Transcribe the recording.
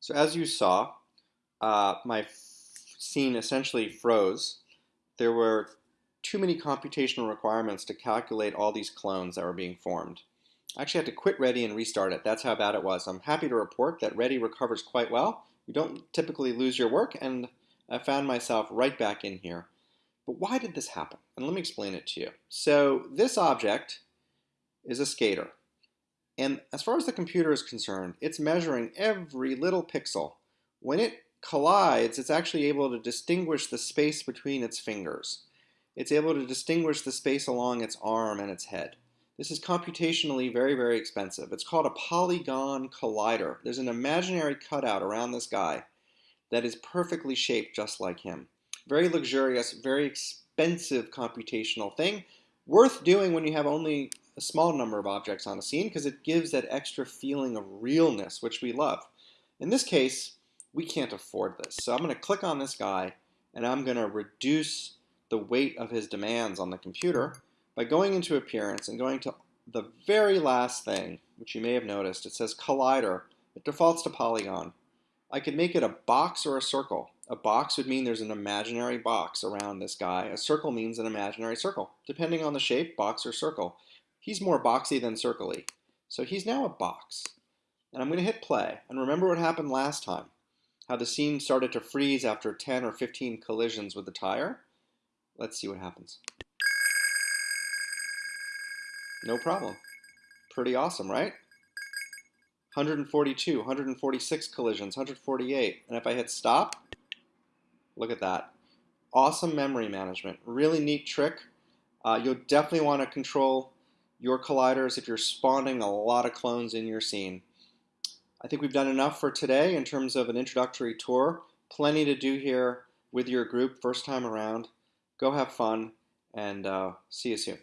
So as you saw, uh, my scene essentially froze. There were too many computational requirements to calculate all these clones that were being formed. I actually had to quit Ready and restart it. That's how bad it was. I'm happy to report that Ready recovers quite well. You don't typically lose your work, and I found myself right back in here. But why did this happen? And let me explain it to you. So this object is a skater. And as far as the computer is concerned, it's measuring every little pixel. When it collides, it's actually able to distinguish the space between its fingers. It's able to distinguish the space along its arm and its head. This is computationally very, very expensive. It's called a polygon collider. There's an imaginary cutout around this guy that is perfectly shaped just like him. Very luxurious, very expensive computational thing. Worth doing when you have only a small number of objects on a scene because it gives that extra feeling of realness, which we love. In this case, we can't afford this. So I'm going to click on this guy and I'm going to reduce the weight of his demands on the computer by going into Appearance and going to the very last thing, which you may have noticed, it says Collider. It defaults to Polygon. I could make it a box or a circle. A box would mean there's an imaginary box around this guy. A circle means an imaginary circle. Depending on the shape, box or circle. He's more boxy than circly. So he's now a box. And I'm going to hit play. And remember what happened last time. How the scene started to freeze after 10 or 15 collisions with the tire. Let's see what happens. No problem. Pretty awesome, right? 142, 146 collisions, 148. And if I hit stop, look at that. Awesome memory management. Really neat trick. Uh, you'll definitely want to control your colliders if you're spawning a lot of clones in your scene. I think we've done enough for today in terms of an introductory tour. Plenty to do here with your group first time around. Go have fun and uh, see you soon.